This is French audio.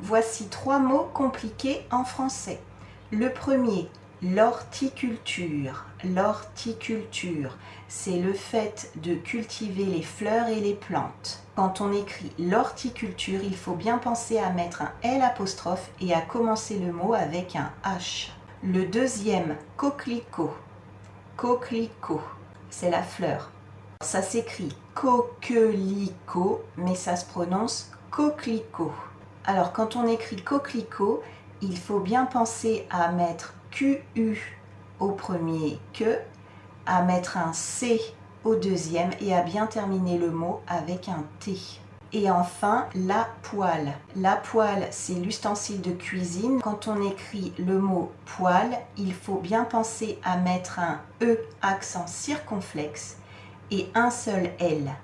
Voici trois mots compliqués en français. Le premier, l'horticulture. L'horticulture, c'est le fait de cultiver les fleurs et les plantes. Quand on écrit l'horticulture, il faut bien penser à mettre un L apostrophe et à commencer le mot avec un H. Le deuxième, coquelicot. Coquelicot, c'est la fleur. Ça s'écrit coquelicot, mais ça se prononce coquelicot. Alors quand on écrit coquelicot, il faut bien penser à mettre QU au premier que, à mettre un C au deuxième et à bien terminer le mot avec un T. Et enfin, la poêle. La poêle, c'est l'ustensile de cuisine. Quand on écrit le mot poêle, il faut bien penser à mettre un E accent circonflexe et un seul L.